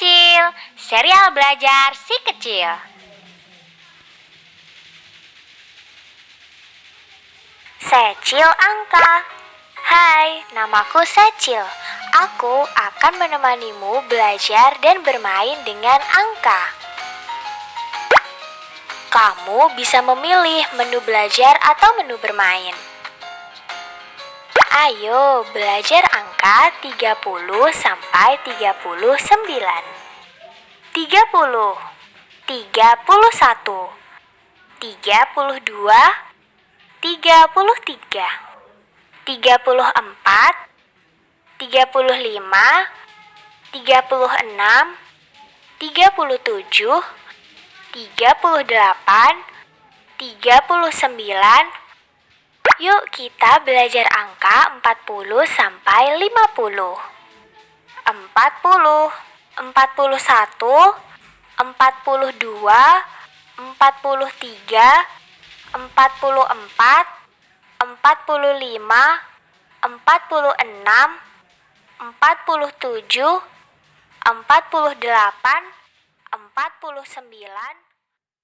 Kecil, serial belajar si kecil. Secil Angka Hai, namaku Secil. Aku akan menemanimu belajar dan bermain dengan angka. Kamu bisa memilih menu belajar atau menu bermain. Ayo belajar angka 30 sampai 39. 30 31 32 33 34 35 36 37 38 39 Yuk kita belajar angka 40 sampai 50 40 41 42 43 44 45 46 47 48 49